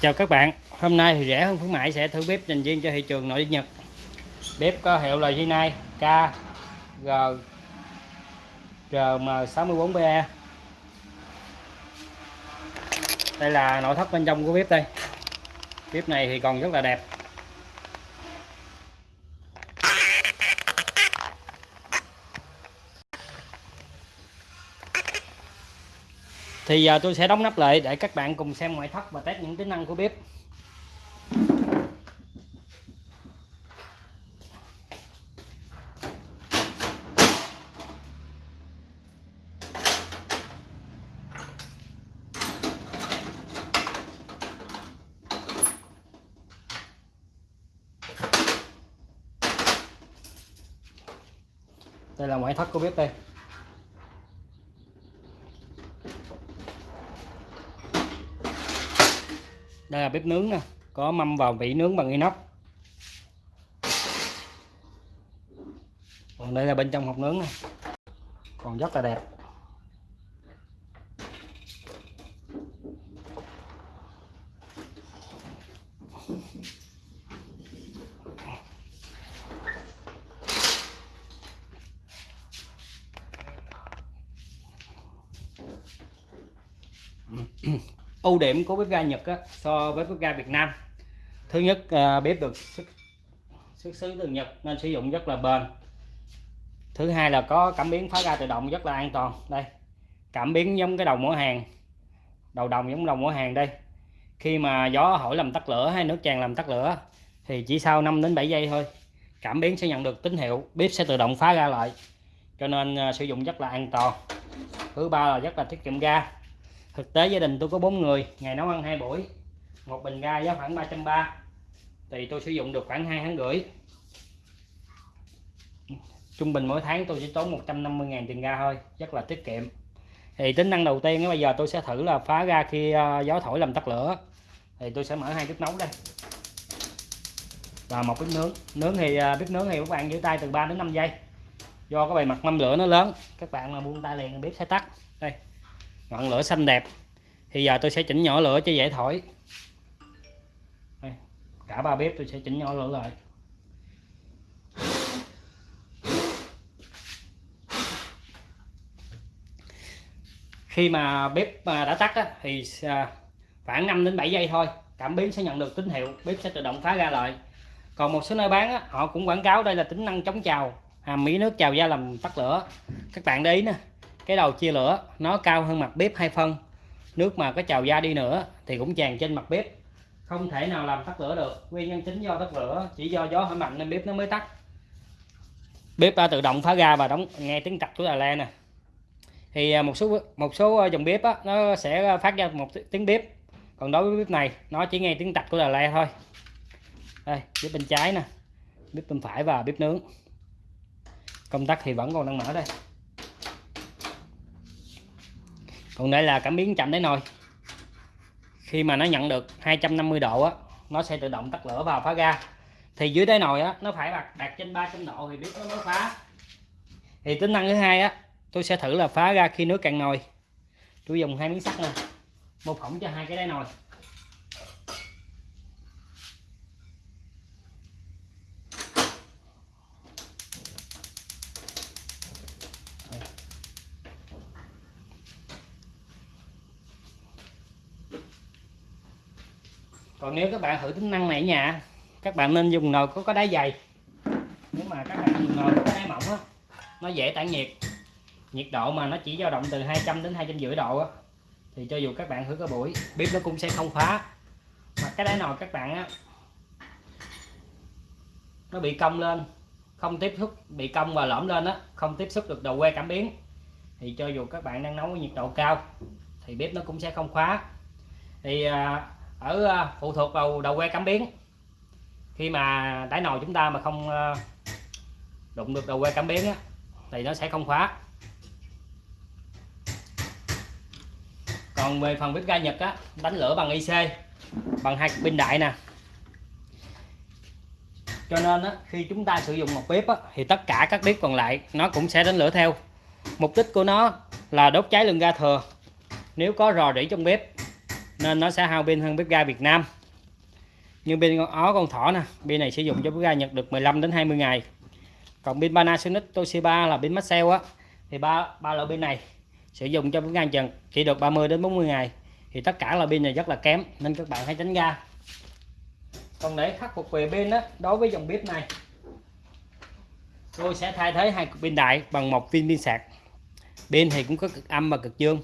chào các bạn. Hôm nay thì rẻ hơn khuyến mãi sẽ thử bếp dành riêng cho thị trường nội địa nhật. Bếp có hiệu là Rinnai K, G RM64BE đây là nội thất bên trong của bếp đây. Bếp này thì còn rất là đẹp. Thì giờ tôi sẽ đóng nắp lại để các bạn cùng xem ngoại thất và test những tính năng của bếp. Đây là ngoại thất của bếp đây. Đây là bếp nướng nè, có mâm vào vị nướng bằng inox. Còn đây là bên trong hộp nướng nè, còn rất là đẹp ưu điểm của bếp ga Nhật á, so với bếp ga Việt Nam. Thứ nhất à, bếp được xuất, xuất xứ từ Nhật nên sử dụng rất là bền. Thứ hai là có cảm biến phá ga tự động rất là an toàn. Đây cảm biến giống cái đầu mỏ hàng đầu đồng giống đầu mỏ hàng đây. Khi mà gió hỏi làm tắt lửa hay nước tràn làm tắt lửa thì chỉ sau 5 đến 7 giây thôi cảm biến sẽ nhận được tín hiệu bếp sẽ tự động phá ra lại. Cho nên uh, sử dụng rất là an toàn. Thứ ba là rất là tiết kiệm ga thực tế gia đình tôi có bốn người, ngày nấu ăn hai buổi, một bình ga giá khoảng 330 thì tôi sử dụng được khoảng hai tháng rưỡi. Trung bình mỗi tháng tôi chỉ tốn 150.000 tiền ga thôi, rất là tiết kiệm. Thì tính năng đầu tiên bây giờ tôi sẽ thử là phá ra khi ờ, gió thổi làm tắt lửa. Thì tôi sẽ mở hai bếp nấu đây. Và một bếp nướng. Nướng thì ờ, bếp nướng thì các bạn giữ tay từ 3 đến 5 giây. Do cái bề mặt mâm lửa nó lớn, các bạn mà buông tay liền, bếp sẽ tắt. Đây ngọn lửa xanh đẹp. Thì giờ tôi sẽ chỉnh nhỏ lửa cho dễ thổi. Đây, cả ba bếp tôi sẽ chỉnh nhỏ lửa lại. Khi mà bếp à, đã tắt á, thì à, khoảng 5 đến 7 giây thôi cảm biến sẽ nhận được tín hiệu bếp sẽ tự động phá ra lại. Còn một số nơi bán á, họ cũng quảng cáo đây là tính năng chống trào hàm mỹ nước trào ra làm tắt lửa. Các bạn để ý nè cái đầu chia lửa nó cao hơn mặt bếp hai phân. Nước mà có trào ra đi nữa thì cũng tràn trên mặt bếp. Không thể nào làm tắt lửa được. Nguyên nhân chính do tắt lửa chỉ do gió hơi mạnh nên bếp nó mới tắt. Bếp đã tự động phá ra và đóng nghe tiếng cạch của Đà La nè. Thì à, một số một số à, dòng bếp á, nó sẽ phát ra một tiếng bếp. Còn đối với bếp này nó chỉ nghe tiếng tạch của Đà La thôi. Đây bếp bên trái nè. Bếp bên phải và bếp nướng. Công tắc thì vẫn còn đang mở đây. Còn đây là cảm biến chậm đáy nồi. Khi mà nó nhận được 250 độ á nó sẽ tự động tắt lửa vào phá ga. Thì dưới đáy nồi á nó phải đạt, đạt trên 300 độ thì biết nó mới phá. Thì tính năng thứ hai á tôi sẽ thử là phá ra khi nước cạn nồi. Tôi dùng hai miếng sắt nè mô phỏng cho hai cái đáy nồi. Còn nếu các bạn thử tính năng này ở nhà các bạn nên dùng nồi có có đáy dày. Nếu mà các bạn dùng nồi có đáy mỏng á nó dễ tản nhiệt. Nhiệt độ mà nó chỉ dao động từ 200 đến 250 độ á thì cho dù các bạn thử cái buổi bếp nó cũng sẽ không khóa. Mà cái đáy nồi các bạn á nó bị cong lên không tiếp xúc bị cong và lõm lên á không tiếp xúc được đầu que cảm biến. Thì cho dù các bạn đang nấu với nhiệt độ cao thì bếp nó cũng sẽ không khóa. Thì à, ở ờ, phụ thuộc vào đầu que cảm biến khi mà đáy nồi chúng ta mà không ờ, đụng được đầu que cảm biến á, thì nó sẽ không khóa. Còn về phần bếp ga Nhật á đánh lửa bằng IC bằng hai pin đại nè. Cho nên á, khi chúng ta sử dụng một bếp á, thì tất cả các bếp còn lại nó cũng sẽ đánh lửa theo. Mục đích của nó là đốt cháy lượng ga thừa. Nếu có rò rỉ trong bếp nên nó sẽ hao pin hơn bếp ga Việt Nam. Như pin con ó, con thỏ nè, pin này sử dụng cho bếp ga Nhật được 15 đến 20 ngày. Còn pin Panasonic, Toshiba là pin Maxell á, thì ba ba loại pin này sử dụng cho bếp ga Nhật chỉ được 30 đến 40 ngày. Thì tất cả là pin này rất là kém, nên các bạn hãy tránh ra. Còn để khắc phục về pin đó đối với dòng bếp này, tôi sẽ thay thế hai cục pin đại bằng một viên pin sạc. Pin thì cũng có cực âm và cực dương.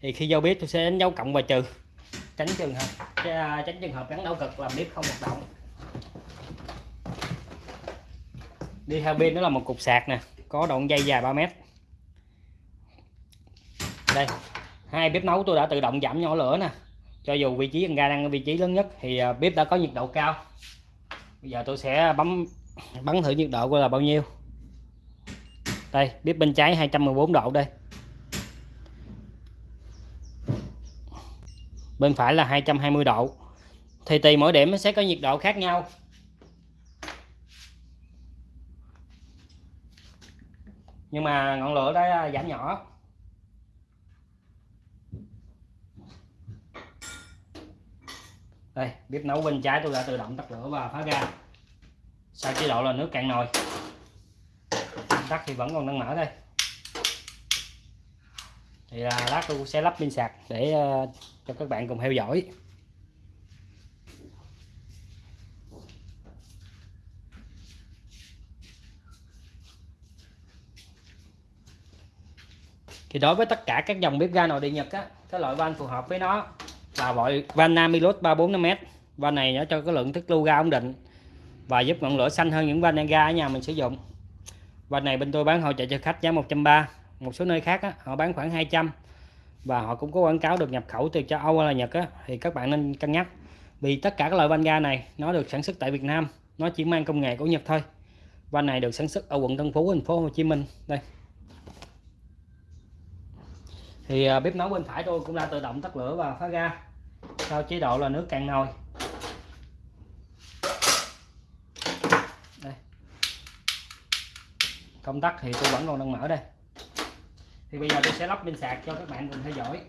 Thì khi giao bếp tôi sẽ đánh dấu cộng và trừ tránh trường hợp tránh trường hợp gắn đấu cực làm bếp không hoạt động. Đi theo pin đó là một cục sạc nè, có đoạn dây dài 3 mét. Đây, hai bếp nấu tôi đã tự động giảm nhỏ lửa nè. Cho dù vị trí ga đang ở vị trí lớn nhất thì à, bếp đã có nhiệt độ cao. Bây giờ tôi sẽ bấm bắn thử nhiệt độ của là bao nhiêu. Đây, bếp bên trái 214 độ đây. Bên phải là 220 độ. Thì tùy mỗi điểm nó sẽ có nhiệt độ khác nhau. Nhưng mà ngọn lửa đã à, giảm nhỏ. Đây bếp nấu bên trái tôi đã tự động tắt lửa và phá ra sau chế độ là nước cạn nồi. Tắt thì vẫn còn đang mở đây. Thì là lát tôi sẽ lắp pin sạc để uh, cho các bạn cùng theo dõi. Thì đối với tất cả các dòng bếp ga nội địa Nhật á cái loại van phù hợp với nó là loại van Namilus 345m van này nó cho cái lượng thức lưu ga ổn định và giúp ngọn lửa xanh hơn những van ga ở nhà mình sử dụng. Van này bên tôi bán hỗ trợ cho khách giá 130 một số nơi khác á, họ bán khoảng 200 và họ cũng có quảng cáo được nhập khẩu từ châu Âu hay là Nhật á, thì các bạn nên cân nhắc. Vì tất cả các loại van ga này nó được sản xuất tại Việt Nam nó chỉ mang công nghệ của Nhật thôi. Van này được sản xuất ở quận Tân Phú thành phố Hồ Chí Minh. Đây. Thì à, bếp nấu bên phải tôi cũng đã tự động tắt lửa và phá ga sau chế độ là nước cạn nồi. Đây. Công tắc thì tôi vẫn còn đang mở đây thì bây giờ tôi sẽ lắp pin sạc cho các bạn cùng theo dõi.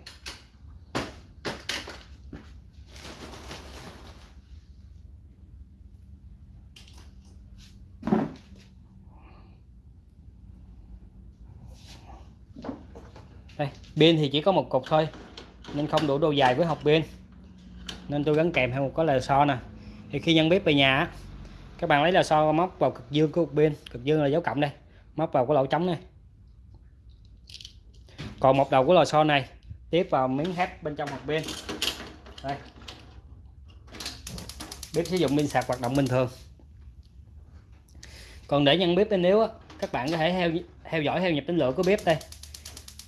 Đây, pin thì chỉ có một cục thôi, nên không đủ độ dài với hộp pin. Nên tôi gắn kèm theo một cái lò xo nè. Thì khi nhân bếp về nhà các bạn lấy lò xo móc vào cực dương của cục pin. Cực dương là dấu cộng đây, móc vào cái lỗ trống này còn một đầu của lò xo này, tiếp vào miếng thép bên trong hộp pin đây. Bếp sử dụng pin sạc hoạt động bình thường. Còn để nhân bếp bên nếu các bạn có thể theo theo dõi, theo nhịp tính lửa của bếp đây.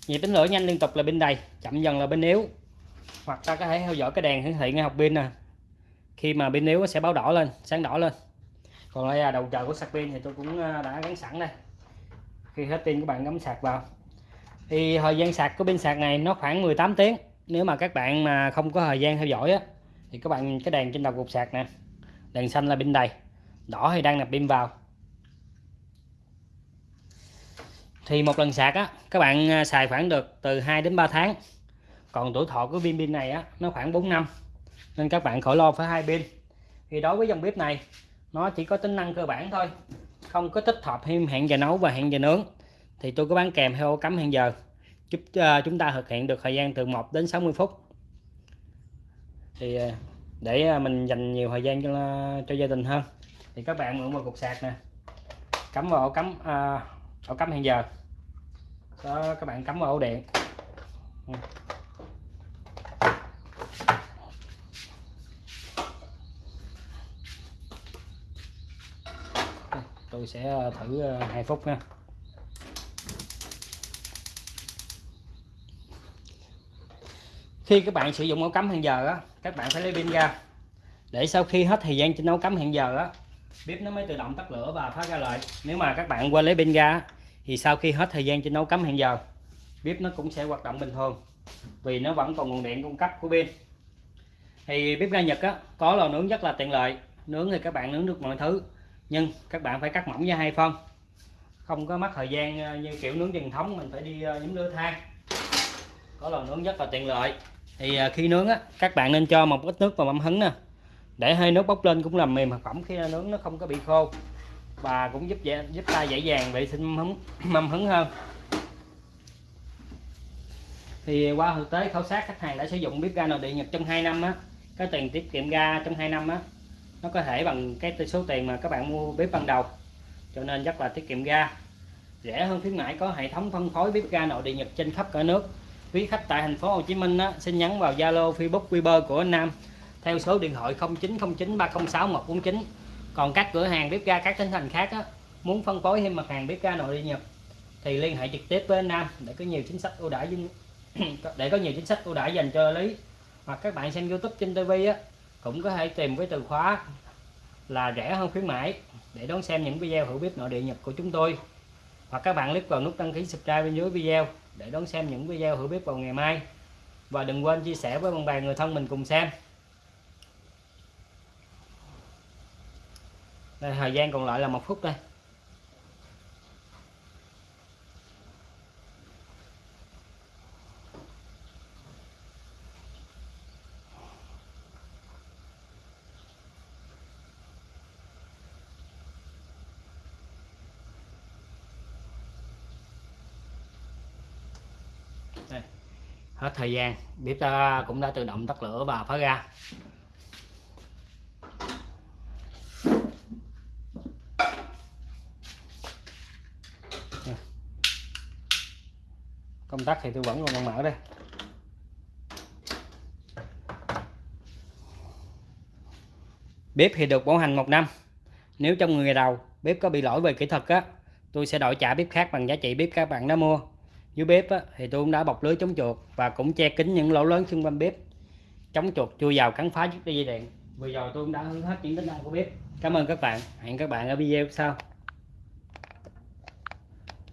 Nhịp tính lửa nhanh liên tục là bên đầy, chậm dần là bên yếu. Hoặc ta có thể theo dõi cái đèn hiển thị ngay học pin nè. Khi mà pin yếu sẽ báo đỏ lên, sáng đỏ lên. Còn đây là đầu chờ của sạc pin thì tôi cũng à, đã gắn sẵn đây. Khi hết pin các bạn cắm sạc vào thì thời gian sạc của pin sạc này nó khoảng 18 tiếng. Nếu mà các bạn mà không có thời gian theo dõi á, thì các bạn cái đèn trên đầu cục sạc nè, đèn xanh là pin đầy, đỏ thì đang nạp pin vào. Thì một lần sạc á, các bạn à, xài khoảng được từ 2 đến 3 tháng. Còn tuổi thọ của viên pin này á, nó khoảng 4 năm, nên các bạn khỏi lo phải hai pin. Thì đối với dòng bếp này, nó chỉ có tính năng cơ bản thôi, không có tích hợp thêm hẹn giờ nấu và hẹn giờ nướng thì tôi có bán kèm theo cắm hẹn giờ. Giúp uh, ờ, chúng ta thực hiện được thời gian từ 1 đến 60 phút. Thì uh, để uh, mình dành nhiều thời gian cho cho gia đình hơn. Thì các bạn mượn một cục sạc nè. Cắm vào ổ cắm uh, ổ cắm hẹn giờ. Đó các bạn cắm vào ổ điện. Ừ. Tôi sẽ thử 2 phút nha. Khi các bạn sử dụng ổ cắm hẹn giờ á các bạn phải lấy pin ra. Để sau khi hết thời gian trên ổ cắm hẹn giờ á bếp nó mới tự động tắt lửa và thoát ra lại. Nếu mà các bạn quên lấy pin ra thì sau khi hết thời gian trên ổ cắm hẹn giờ bếp nó cũng sẽ hoạt động bình thường vì nó vẫn còn nguồn điện cung cấp của pin. Thì bếp ga Nhật á có lò nướng rất là tiện lợi. Nướng thì các bạn nướng được mọi thứ nhưng các bạn phải cắt mỏng ra hai phân. Không có mất thời gian ờ, như kiểu nướng truyền thống mình phải đi ờ, nhóm lửa than. Có lò nướng rất là tiện lợi thì à, khi nướng á các bạn nên cho một ít nước vào mâm hứng nè. Để hơi nước bốc lên cũng làm mềm thực phẩm khi nướng nó không có bị khô. Và cũng giúp dễ giúp ta dễ dàng vệ sinh mâm hứng, mâm hứng hơn. Thì à, qua thực tế khảo sát khách hàng đã sử dụng bếp ga nội địa Nhật trong 2 năm á. Cái tiền tiết kiệm ga trong 2 năm á nó có thể bằng cái số tiền mà các bạn mua bếp ban đầu. Cho nên rất là tiết kiệm ga. Rẻ hơn khuyến mãi có hệ thống phân phối bếp ga nội địa Nhật trên khắp cả nước quý khách tại thành phố Hồ Chí Minh á, xin nhắn vào Zalo Facebook Viber của anh Nam. Theo số điện thoại 0909 306 149 còn các cửa hàng bếp ga các tỉnh thành khác á, muốn phân phối thêm mặt hàng bếp ga nội địa Nhật thì liên hệ trực tiếp với anh Nam để có nhiều chính sách ưu đãi để có nhiều chính sách ưu đãi dành cho lý. Hoặc các bạn xem YouTube trên TV á cũng có thể tìm với từ khóa là rẻ hơn khuyến mãi để đón xem những video hữu bếp nội địa Nhật của chúng tôi. Hoặc các bạn click vào nút đăng ký subscribe bên dưới video để đón xem những video hữu bếp vào ngày mai. Và đừng quên chia sẻ với bạn bè người thân mình cùng xem. Đây, thời gian còn lại là một phút đây. Hết thời gian. Bếp ta cũng đã tự động tắt lửa và phá ra công tắc thì tôi vẫn còn mở đây. Bếp thì được bảo hành một năm. Nếu trong người đầu bếp có bị lỗi về kỹ thuật á, tôi sẽ đổi trả bếp khác bằng giá trị bếp các bạn đã mua dưới bếp á, thì tôi cũng đã bọc lưới chống chuột và cũng che kín những lỗ lớn xung quanh bếp. Chống chuột chui vào cắn phá chiếc dây điện. Vừa rồi tôi cũng đã hướng hết những tính năng của bếp. Cảm ơn các bạn. Hẹn các bạn ở video sau.